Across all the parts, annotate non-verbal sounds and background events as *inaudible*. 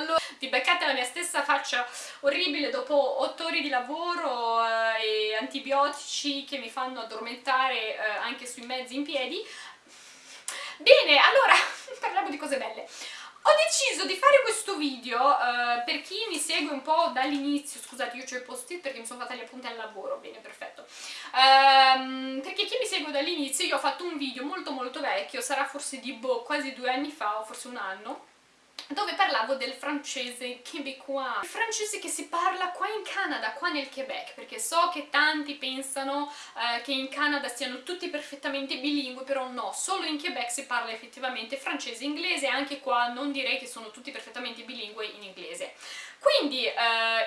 allora ti beccate la mia stessa faccia orribile dopo 8 ore di lavoro eh, e antibiotici che mi fanno addormentare eh, anche sui mezzi in piedi. Bene, allora *laughs* parliamo di cose belle. Ho deciso di fare questo video, uh, per chi mi segue un po' dall'inizio, scusate io ho i post-it perché mi sono fatta gli appunti al lavoro, bene perfetto, um, perché chi mi segue dall'inizio io ho fatto un video molto molto vecchio, sarà forse di boh, quasi due anni fa o forse un anno, dove parlavo del francese québécois, il francese che si parla qua in Canada, qua nel Quebec, perché so che tanti pensano eh, che in Canada siano tutti perfettamente bilingue, però no, solo in Quebec si parla effettivamente francese e inglese, anche qua non direi che sono tutti perfettamente bilingue in inglese. Quindi eh,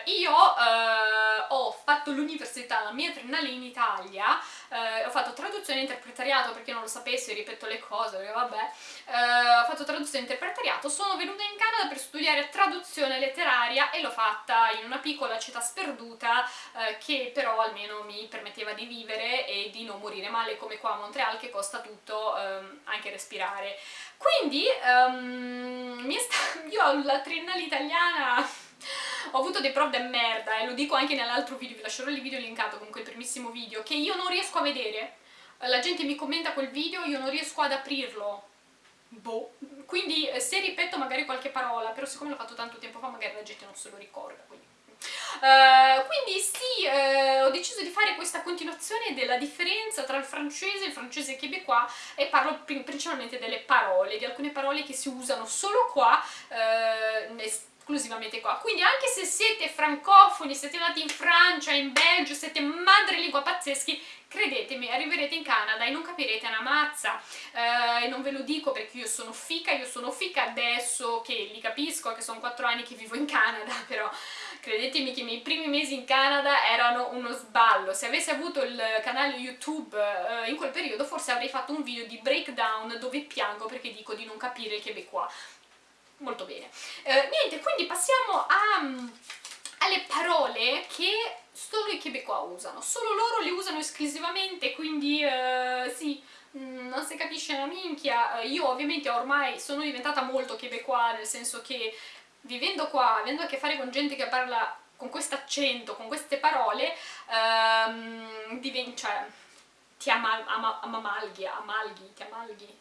io eh, ho fatto l'università, la mia triennale in Italia, eh, ho fatto traduzione e interpretariato, perché non lo sapessi, ripeto le cose, vabbè, eh, ho fatto traduzione e interpretariato, sono venuta in Canada per studiare traduzione letteraria e l'ho fatta in una piccola città sperduta eh, che però almeno mi permetteva di vivere e di non morire male come qua a Montreal che costa tutto, ehm, anche respirare. Quindi um, *laughs* io ho la triennale italiana ho avuto dei prof de merda e lo dico anche nell'altro video, vi lascerò il video linkato con quel primissimo video, che io non riesco a vedere. La gente mi commenta quel video, io non riesco ad aprirlo. Boh. Quindi eh, se ripeto magari qualche parola, però siccome l'ho fatto tanto tempo fa magari la gente non se lo ricorda, quindi... Uh, quindi sì, uh, ho deciso di fare questa continuazione della differenza tra il francese il francese québécois e parlo principalmente delle parole, di alcune parole che si usano solo qua, uh, esclusivamente qua. Quindi anche se siete francofoni, siete nati in Francia, in Belgio, siete madrelingua pazzeschi, credetemi, arriverete in Canada e non capirete una mazza. Eh, e non ve lo dico perché io sono fica, io sono fica adesso che li capisco, che sono quattro anni che vivo in Canada, *laughs* però credetemi che i miei primi mesi in Canada erano uno sballo. Se avessi avuto il canale YouTube eh, in quel periodo forse avrei fatto un video di breakdown dove piango perché dico di non capire il québécois molto bene. Eh, niente, quindi passiamo a, mm, alle parole che solo i québécois usano. Solo loro le usano esclusivamente, quindi eh, sì, mm, non si capisce una minchia. Eh, io ovviamente ormai sono diventata molto québécois, nel senso che vivendo qua, avendo a che fare con gente che parla con questo accento, con queste parole, ehm, diventa, cioè, ti ama, amalghi, ti amalghi,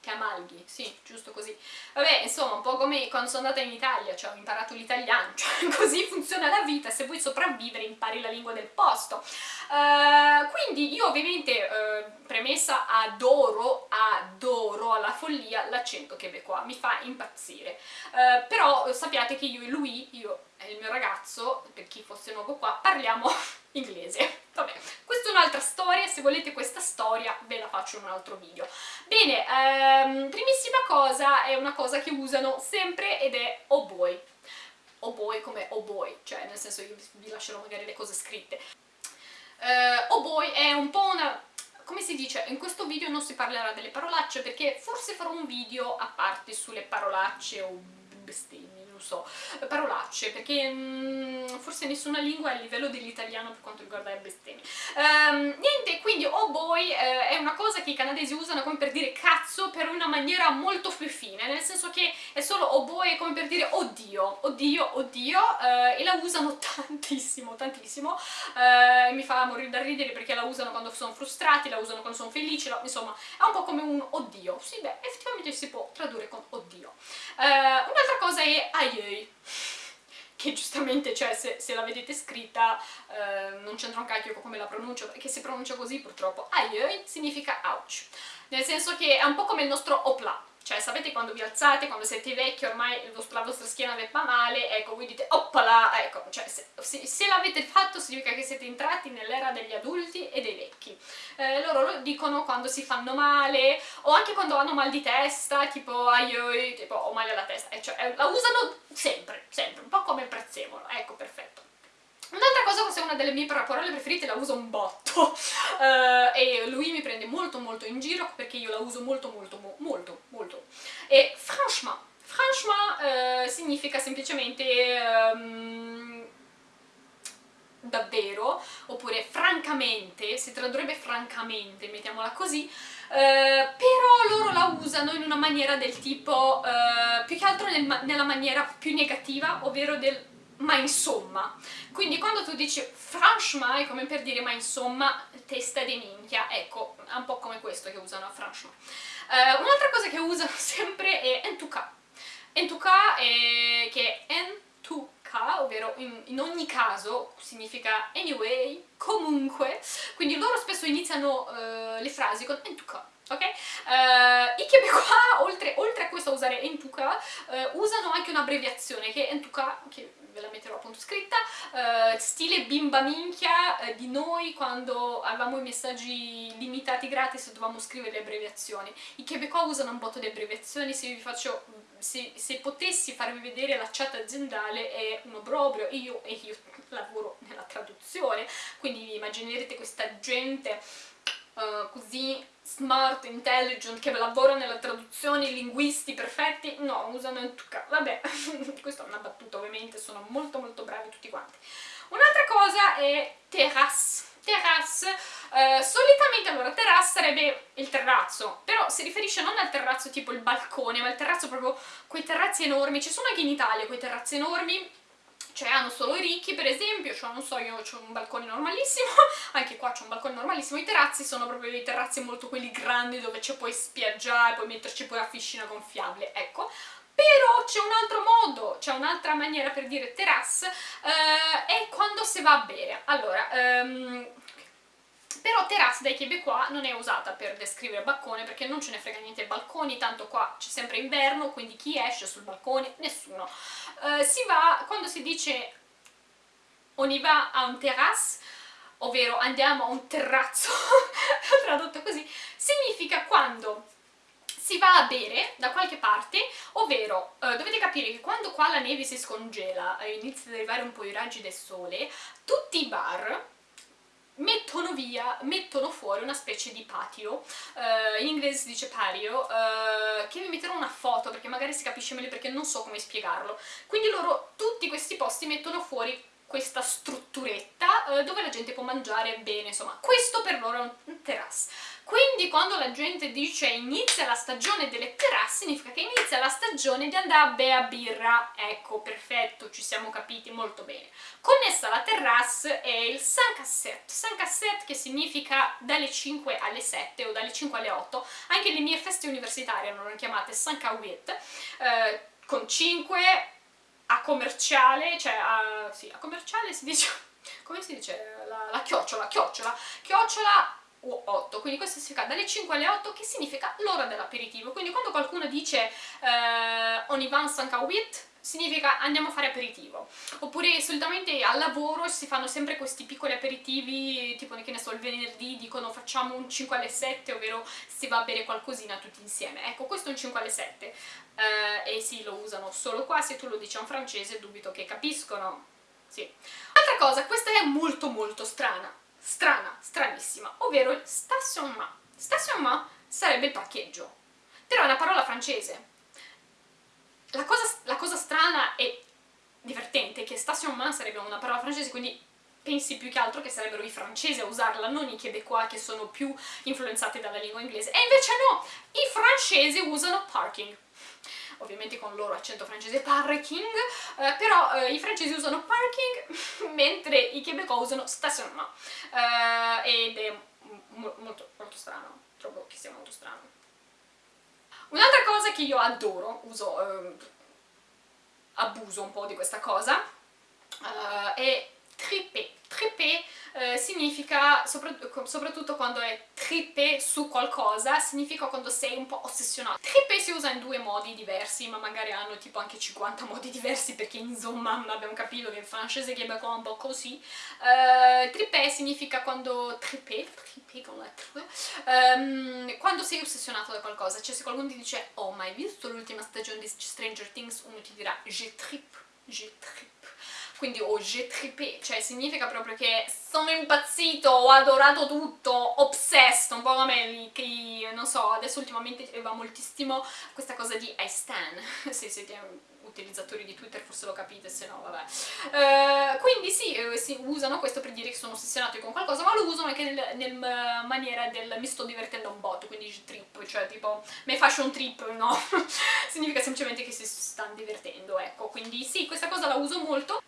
ti amalghi, sì, giusto così. Vabbè, insomma, un po' come quando sono andata in Italia, cioè ho imparato l'italiano, *laughs* cioè così funziona la vita, se vuoi sopravvivere impari la lingua del posto. Uh, quindi io ovviamente, uh, premessa, adoro, adoro alla follia l'accento québécois, mi fa impazzire. Uh, però sappiate che io e lui, io e il mio ragazzo, per chi fosse nuovo qua, parliamo *laughs* inglese. Vabbè, questa è un'altra storia, se volete questa storia ve la faccio in un altro video. Bene, ehm, primissima cosa è una cosa che usano sempre ed è oh boy. Oh boy come oh boy, cioè nel senso io vi lascerò magari le cose scritte. Uh, oh boy è un po' una come si dice, in questo video non si parlerà delle parolacce perché forse farò un video a parte sulle parolacce o bestemmie non so, parolacce, perché mh, mm, forse nessuna lingua è a livello dell'italiano per quanto riguarda le bestemmie. Um, quindi oh boy eh, è una cosa che i canadesi usano come per dire cazzo per una maniera molto più fine, nel senso che è solo oh boy è come per dire oddio, oddio, oddio, eh, e la usano tantissimo, tantissimo, eh, mi fa morire da ridere perché la usano quando sono frustrati, la usano quando sono felici, la, insomma è un po' come un oddio, sì beh, effettivamente si può tradurre con oddio. Uh, Un'altra cosa è ai Aie che giustamente, cioè, se, se la vedete scritta eh, non c'entra un cacchio come la pronuncio, perché se pronuncia così purtroppo aie significa ouch, nel senso che è un po' come il nostro opla, cioè sapete quando vi alzate, quando siete vecchi, ormai la vostra schiena vi fa male, ecco, voi dite oppala, ecco, cioè se, se, se l'avete fatto significa che siete entrati nell'era degli adulti e dei vecchi. Eh, loro lo dicono quando si fanno male, o anche quando hanno mal di testa, tipo aioi, tipo ho male alla testa, eh, cioè, eh, la usano sempre, sempre, un po' come prezzemolo, ecco, perfetto. Un'altra cosa, questa è una delle mie parole preferite, la uso un botto. Uh, *laughs* e lui mi prende molto molto in giro perché io la uso molto molto molto molto. E franchement, franchement uh, significa semplicemente um, davvero oppure francamente, si tradurrebbe francamente, mettiamola così, Uh, però loro la usano in una maniera del tipo più che altro nel, nella maniera più negativa, ovvero del ma insomma. Quindi quando tu dici franchement è come per dire ma insomma, testa di minchia, ecco, è un po' come questo che usano a franchement. Uh, Un'altra cosa che usano *laughs* sempre è en tout cas. En tout cas è, che è en tout cas, ovvero in, in, ogni caso significa anyway, comunque, quindi loro spesso iniziano uh, le frasi con en tout cas ok? Uh, I *laughs* québécois, oltre, oltre, a questo a usare en tout cas, uh, usano anche un'abbreviazione che è en tout cas, che ve la metterò appunto scritta, uh, stile bimba minchia di noi quando avevamo i messaggi limitati gratis dovevamo scrivere le abbreviazioni. I québécois usano un botto di abbreviazioni, se vi faccio, se, se potessi farvi vedere la chat aziendale è un obbrobrio, io, e io lavoro nella traduzione, quindi immaginerete questa gente uh, così smart, intelligent, che lavora nella traduzione, i linguisti perfetti, no, usano in tuca. Vabbè, *laughs* questa è una battuta ovviamente, sono molto molto bravi tutti quanti. Un'altra cosa è terrasse. Terrasse, eh, solitamente allora terrasse sarebbe il terrazzo, però si riferisce non al terrazzo tipo il balcone, ma al terrazzo proprio quei terrazzi enormi, ci sono anche in Italia quei terrazzi enormi cioè hanno solo i ricchi per esempio, cioè non so io ho un balcone normalissimo, *laughs* anche qua c'è un balcone normalissimo, i terrazzi sono proprio dei terrazzi molto quelli grandi dove ci puoi spiaggiare, puoi metterci poi la piscina gonfiabile, ecco, però c'è un altro modo, c'è un'altra maniera per dire terrasse, eh, è quando si va a bere. Allora, um, però terrasse dai québécois non è usata per descrivere balcone perché non ce ne frega niente ai balconi, tanto qua c'è sempre inverno, quindi chi esce sul balcone? Nessuno. Uh, si va, quando si dice on y va a un terrasse, ovvero andiamo a un terrazzo, *laughs* tradotto così, significa quando si va a bere da qualche parte, ovvero eh, dovete capire che quando qua la neve si scongela e inizia ad arrivare un po' i raggi del sole, tutti i bar mettono via, mettono fuori una specie di patio, uh, in inglese si dice patio, uh, che vi metterò una foto perché magari si capisce meglio perché non so come spiegarlo. Quindi loro, tutti questi posti mettono fuori questa strutturetta uh, dove la gente può mangiare bene, insomma, questo per loro è un terrasse. Quindi quando la gente dice inizia la stagione delle terrasse significa che inizia la stagione di andare a bere a birra. Ecco, perfetto, ci siamo capiti molto bene. Connessa alla terrasse è il San Cassette. San Cassette che significa dalle 5 alle 7 o dalle 5 alle 8. Anche le mie feste universitarie erano chiamate San Cawit, eh, con 5 a commerciale, cioè a, sì, a commerciale si dice, *laughs* come si dice? La, la chiocciola, chiocciola, chiocciola 8, quindi questo significa dalle 5 alle 8 che significa l'ora dell'aperitivo, quindi quando qualcuno dice eh, on y va en significa andiamo a fare aperitivo, oppure solitamente al lavoro si fanno sempre questi piccoli aperitivi, tipo che ne so il venerdì dicono facciamo un 5 alle 7, ovvero si va a bere qualcosina tutti insieme, ecco questo è un 5 alle 7 eh, e sì lo usano solo qua, se tu lo dici a un francese dubito che capiscono, sì. Altra cosa, questa è molto molto strana, strana, stranissima, ovvero il stationnement. Stationnement sarebbe il parcheggio, però è una parola francese. La cosa, la cosa strana e divertente è che stationnement sarebbe una parola francese, quindi pensi più che altro che sarebbero i francesi a usarla, non i québécois che sono più influenzati dalla lingua inglese. E invece no, i francesi usano parking ovviamente con il loro accento francese parking, eh, però eh, i francesi usano parking *laughs* mentre i québécois usano stationnement eh, ed è molto, molto strano, trovo che sia molto strano. Un'altra cosa che io adoro, uso, eh, abuso un po' di questa cosa, eh, è trippé. Trippé eh, significa, soprattutto quando è trippé su qualcosa, significa quando sei un po' ossessionato. Trippé si usa in due modi diversi, ma magari hanno tipo anche 50 modi *laughs* diversi, perché insomma abbiamo capito che in francese che è un po' così. Uh, trippé significa quando... trippé, trippé con la trippé, um, quando sei ossessionato da qualcosa, cioè se qualcuno ti dice oh ma hai visto l'ultima stagione di Stranger Things, uno ti dirà je trippe, je trippe quindi o j'ai trippé, cioè significa proprio che sono impazzito, ho adorato tutto, obsessed, un po' come che non so, adesso ultimamente va moltissimo questa cosa di I stan, *laughs* se siete utilizzatori di Twitter forse lo capite, se no vabbè. Uh, quindi sì, eh, si usano questo per dire che sono ossessionati con qualcosa, ma lo usano anche nel, nel maniera del mi sto divertendo un botto, quindi trip, cioè tipo me faccio un trip, no? *laughs* Significa semplicemente che si stanno divertendo, ecco, quindi sì, questa cosa la uso molto.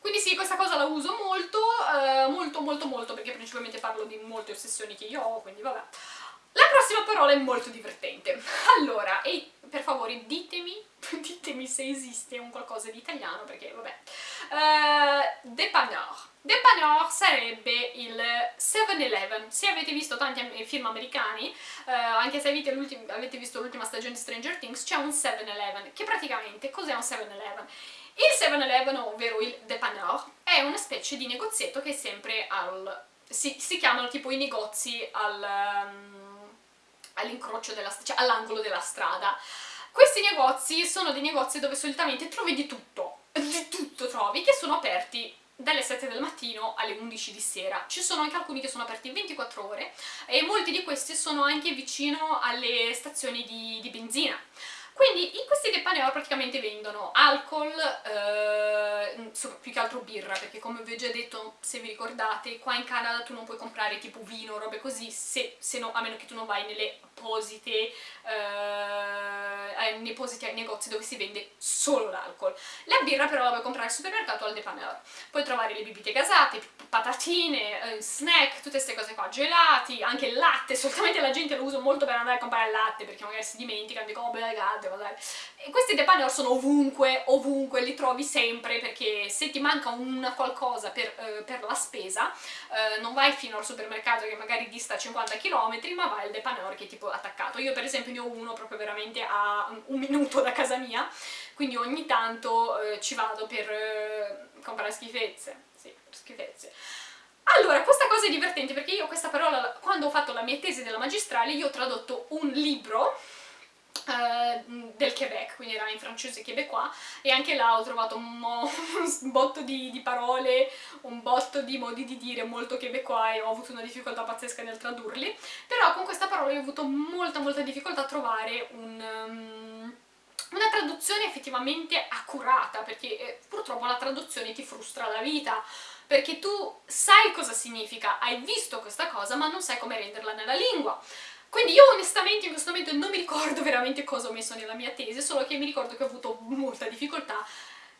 Quindi sì, questa cosa la uso molto, eh, molto molto molto, perché principalmente parlo di molte ossessioni che io ho, quindi vabbè. La prossima parola è molto divertente. *laughs* Allora, e per favore ditemi, *laughs* ditemi se esiste un qualcosa di italiano, perché vabbè. Uh, dépanneur. Dépanneur sarebbe il 7-Eleven. Se avete visto tanti film americani, uh, anche se avete, avete visto l'ultima stagione di Stranger Things, c'è un 7-Eleven, che praticamente cos'è un 7-Eleven? Il 7-Eleven, ovvero il dépanneur, è una specie di negozietto che è sempre al... si, si chiamano tipo i negozi al... Um, all'incrocio della cioè all'angolo della strada. Questi negozi sono dei negozi dove solitamente trovi di tutto, di tutto trovi, che sono aperti dalle 7 del mattino alle 11 di sera. Ci sono anche alcuni che sono aperti 24 ore e molti di questi sono anche vicino alle stazioni di, di benzina. Quindi in questi dépanneur praticamente vendono alcol, eh, più che altro birra, perché come vi ho già detto, se vi ricordate, qua in Canada tu non puoi comprare tipo vino robe così, se, se no, a meno che tu non vai nelle apposite, eh, nei appositi negozi dove si vende solo l'alcol. La birra però la puoi comprare al supermercato o al dépanneur. Puoi trovare le bibite gasate, patatine, eh, snack, tutte queste cose qua, gelati, anche il latte, solitamente la gente lo usa molto per andare a comprare il latte, perché magari si dimentica, dicono oh beh, magari. E questi dépanneur sono ovunque, ovunque, li trovi sempre perché se ti manca un qualcosa per, eh, per la spesa eh, non vai fino al supermercato che magari dista 50 km ma vai al dépanneur che è tipo attaccato. Io per esempio ne ho uno proprio veramente a un minuto da casa mia quindi ogni tanto eh, ci vado per eh, comprare schifezze, sì, schifezze. Allora, questa cosa è divertente perché io questa parola, quando ho fatto la mia tesi della magistrale, io ho tradotto un libro del Quebec, quindi era in francese québécois, e anche là ho trovato un, *laughs* un botto di, di, parole, un botto di modi di dire molto québécois e ho avuto una difficoltà pazzesca nel tradurli, però con questa parola ho avuto molta molta difficoltà a trovare un... Um, una traduzione effettivamente accurata, perché eh, purtroppo la traduzione ti frustra la vita, perché tu sai cosa significa, hai visto questa cosa, ma non sai come renderla nella lingua. Quindi io onestamente in questo momento non mi ricordo veramente cosa ho messo nella mia tesi, solo che mi ricordo che ho avuto molta difficoltà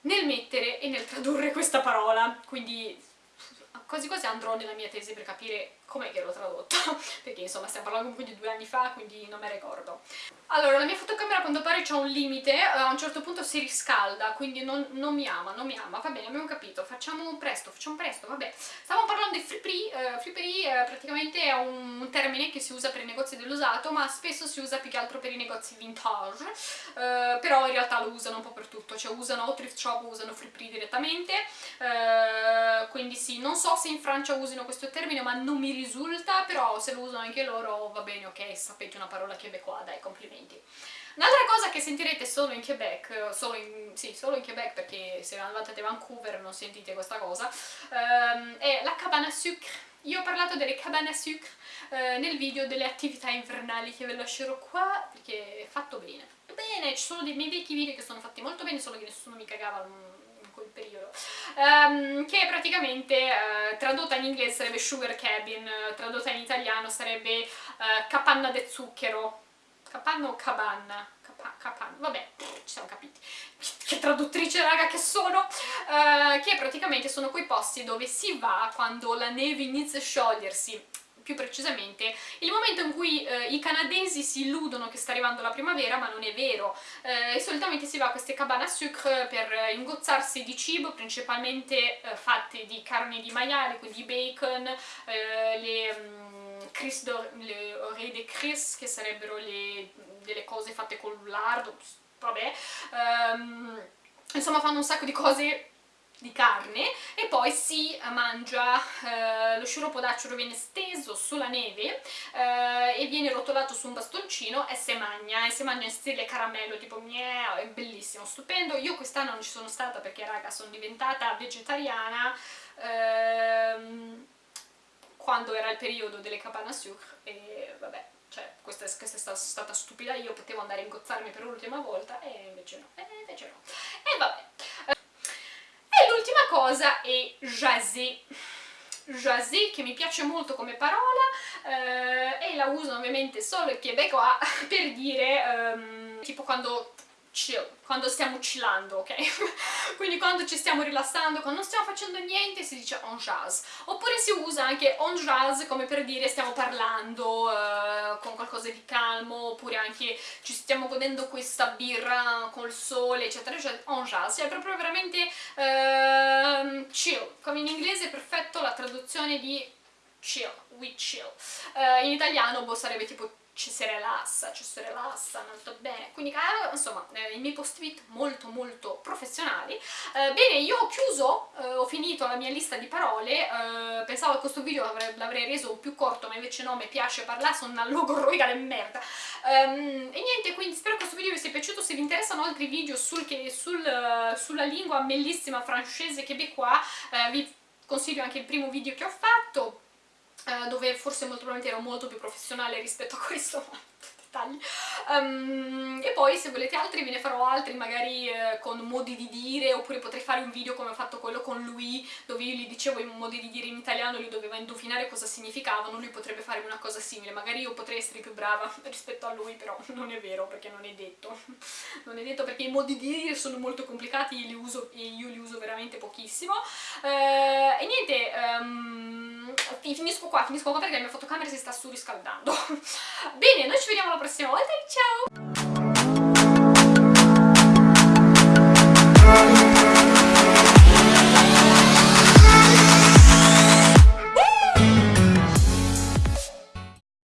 nel mettere e nel tradurre questa parola, quindi quasi quasi andrò nella mia tesi per capire com'è che l'ho tradotta, *laughs* perché insomma stiamo parlando comunque di due anni fa, quindi non me ricordo. Allora, la mia fotocamera a quanto pare c'ha un limite, eh, a un certo punto si riscalda, quindi non, non, mi ama, non mi ama, va bene, abbiamo capito, facciamo presto, facciamo presto, vabbè. Stavamo parlando di friperie, uh, friperie uh, praticamente è un, termine che si usa per i negozi dell'usato, ma spesso si usa più che altro per i negozi vintage, uh, però in realtà lo usano un po' per tutto, cioè usano o thrift shop, usano friperie direttamente, quindi sì, non so se in Francia usino questo termine, ma non mi ricordo risulta, però se lo usano anche loro va bene, ok, sapete una parola québécois, dai, complimenti. Un'altra cosa che sentirete solo in Quebec, solo in, sì, solo in Quebec perché se andate a Vancouver non sentite questa cosa, um, è la cabana à sucre. Io ho parlato delle cabane à sucre uh, nel video delle attività invernali che ve lascerò qua perché è fatto bene. Bene, ci sono dei miei vecchi video che sono fatti molto bene, solo che nessuno mi cagava quel periodo, um, che praticamente uh, tradotta in inglese sarebbe sugar cabin, uh, tradotta in italiano sarebbe uh, capanna de zucchero, capanna o cabanna? Capa vabbè, ci siamo capiti, che traduttrice raga che sono, che praticamente sono quei posti dove si va quando la neve inizia a sciogliersi, più precisamente il momento in cui eh, i canadesi si illudono che sta arrivando la primavera ma non è vero. Eh, solitamente si va a queste cabane à sucre per ingozzarsi di cibo principalmente eh, fatte di carne di maiale, quindi bacon, eh, le um, cris le oreille de cris che sarebbero le, delle cose fatte col lardo, vabbè um, insomma fanno un sacco di cose di carne e poi si mangia, eh, lo sciroppo d'acero viene steso sulla neve eh, e viene rotolato su un bastoncino e si mangia, e si mangia in stile caramello, tipo miau, è bellissimo, stupendo. Io quest'anno non ci sono stata perché raga sono diventata vegetariana ehm, quando era il periodo delle cabane à sucre e vabbè cioè questa questa è stata, stupida io, potevo andare a ingozzarmi per l'ultima volta e invece no, e invece no. E vabbè, cosa è jaser. Jaser, che mi piace molto come parola, eh, e la uso ovviamente solo il québécois *laughs* per dire, um, tipo quando chill, quando stiamo chillando, ok? *laughs* Quindi quando ci stiamo rilassando, quando non stiamo facendo niente si dice on jazz. Oppure si usa anche on jazz come per dire stiamo parlando uh, con qualcosa di calmo, oppure anche ci stiamo godendo questa birra col sole, eccetera, eccetera, on jazz. Cioè è proprio veramente uh, chill, come in inglese è perfetto la traduzione di chill, we chill. Uh, in italiano boh, sarebbe tipo ci si rilassa, ci si rilassa molto bene, quindi insomma eh, i miei post-it molto molto professionali. Eh, bene, io ho chiuso, eh, ho finito la mia lista di parole, eh, pensavo che questo video l'avrei reso più corto, ma invece no, mi piace parlare, sono una logorroica di merda. Um, e niente, quindi spero che questo video vi sia piaciuto, se vi interessano altri video sul, che, sul, sulla lingua bellissima francese québécois, eh, vi consiglio anche il primo video che ho fatto, eh, dove forse molto probabilmente ero molto più professionale rispetto a questo, dettagli. Um, e poi se volete altri ve ne farò altri, magari eh, con modi di dire, oppure potrei fare un video come ho fatto quello con lui, dove io gli dicevo i modi di dire in italiano, lui doveva indovinare cosa significavano, lui potrebbe fare una cosa simile, magari io potrei essere più brava *laughs* rispetto a lui, però non è vero, perché non è detto. *laughs* non è detto perché i modi di dire sono molto complicati e, uso, io li uso veramente pochissimo. Uh, e niente, um, finisco qua, finisco qua perché la mia fotocamera si sta surriscaldando. *laughs* Bene, noi ci vediamo alla prossima volta e ciao!